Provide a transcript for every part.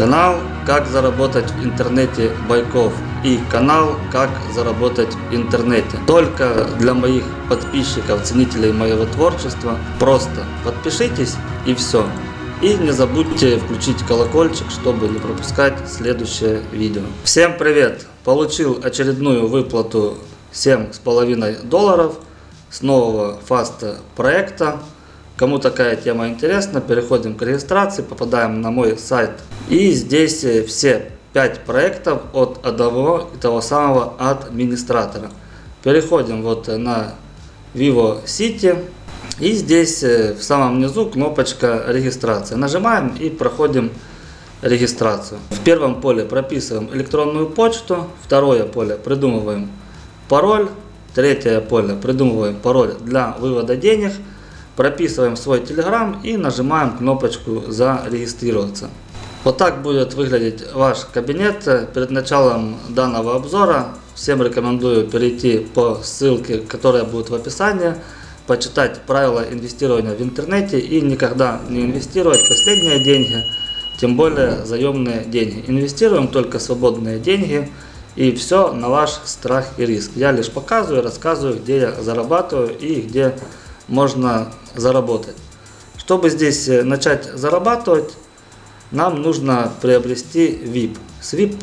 Канал «Как заработать в интернете Байков» и канал «Как заработать в интернете». Только для моих подписчиков, ценителей моего творчества. Просто подпишитесь и все. И не забудьте включить колокольчик, чтобы не пропускать следующее видео. Всем привет! Получил очередную выплату 7,5 долларов с нового фаста проекта. Кому такая тема интересна, переходим к регистрации, попадаем на мой сайт. И здесь э, все 5 проектов от одного и того самого администратора. Переходим вот на Vivo City. И здесь э, в самом низу кнопочка регистрация. Нажимаем и проходим регистрацию. В первом поле прописываем электронную почту. Второе поле придумываем пароль. Третье поле придумываем пароль для вывода денег прописываем свой Telegram и нажимаем кнопочку «Зарегистрироваться». Вот так будет выглядеть ваш кабинет. Перед началом данного обзора всем рекомендую перейти по ссылке, которая будет в описании, почитать правила инвестирования в интернете и никогда не инвестировать последние деньги, тем более заемные деньги. Инвестируем только свободные деньги и все на ваш страх и риск. Я лишь показываю, рассказываю, где я зарабатываю и где можно заработать. Чтобы здесь э, начать зарабатывать, нам нужно приобрести VIP. С VIP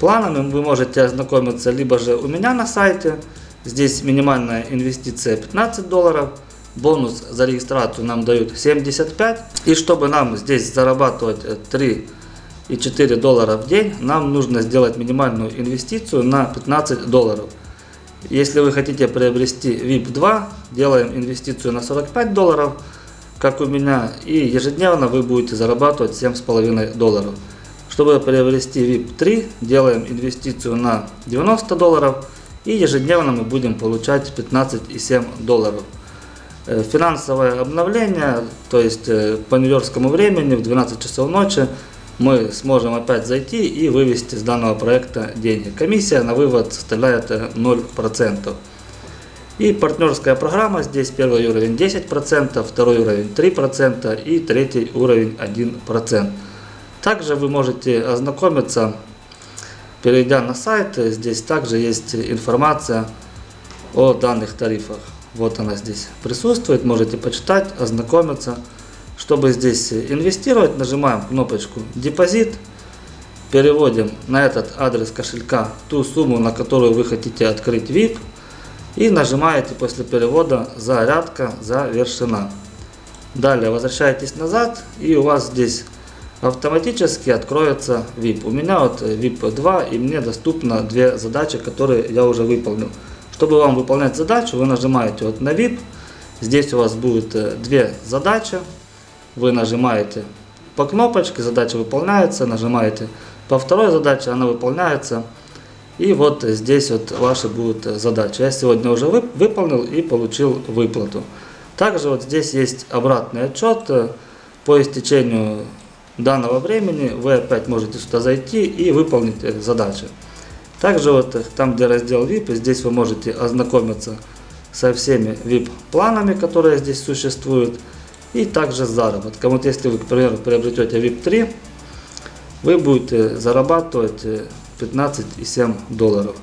планами вы можете ознакомиться либо же у меня на сайте. Здесь минимальная инвестиция 15 долларов. Бонус за регистрацию нам дают 75. И чтобы нам здесь зарабатывать 3 и 4 доллара в день, нам нужно сделать минимальную инвестицию на 15 долларов. Если вы хотите приобрести VIP 2, делаем инвестицию на 45 долларов, как у меня, и ежедневно вы будете зарабатывать 7,5 долларов. Чтобы приобрести VIP 3, делаем инвестицию на 90 долларов, и ежедневно мы будем получать 15,7 долларов. Э, финансовое обновление, то есть э, по нью-йоркскому времени в 12 часов ночи, мы сможем опять зайти и вывести с данного проекта деньги. Комиссия на вывод составляет 0%. И партнерская программа, здесь первый уровень 10%, второй уровень 3% и третий уровень 1%. Также вы можете ознакомиться, перейдя на сайт, здесь также есть информация о данных тарифах. Вот она здесь присутствует, можете почитать, ознакомиться. Чтобы здесь инвестировать, нажимаем кнопочку «Депозит», переводим на этот адрес кошелька ту сумму, на которую вы хотите открыть VIP, и нажимаете после перевода «Зарядка завершена». Далее возвращаетесь назад, и у вас здесь автоматически откроется VIP. У меня вот VIP 2, и мне доступно две задачи, которые я уже выполнил. Чтобы вам выполнять задачу, вы нажимаете вот на VIP. Здесь у вас будет э, две задачи вы нажимаете по кнопочке, задача выполняется, нажимаете по второй задаче, она выполняется. И вот здесь вот ваши будут задачи. Я сегодня уже выполнил и получил выплату. Также вот здесь есть обратный отчет. По истечению данного времени вы опять можете сюда зайти и выполнить задачи. Также вот там, где раздел VIP, здесь вы можете ознакомиться со всеми VIP-планами, которые здесь существуют и также заработком. Вот если вы, к примеру, приобретете VIP 3, вы будете зарабатывать 15,7 долларов.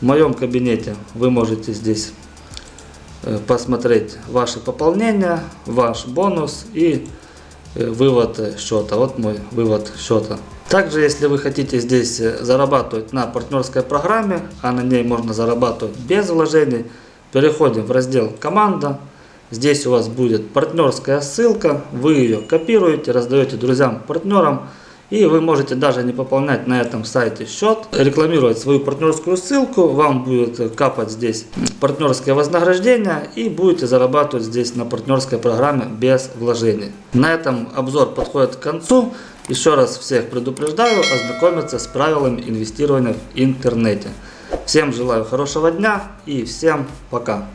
В моем кабинете вы можете здесь посмотреть ваши пополнения, ваш бонус и вывод счета. Вот мой вывод счета. Также, если вы хотите здесь зарабатывать на партнерской программе, а на ней можно зарабатывать без вложений, переходим в раздел «Команда». Здесь у вас будет партнерская ссылка, вы ее копируете, раздаете друзьям, партнерам. И вы можете даже не пополнять на этом сайте счет, рекламировать свою партнерскую ссылку, вам будет капать здесь партнерское вознаграждение и будете зарабатывать здесь на партнерской программе без вложений. На этом обзор подходит к концу. Еще раз всех предупреждаю ознакомиться с правилами инвестирования в интернете. Всем желаю хорошего дня и всем пока.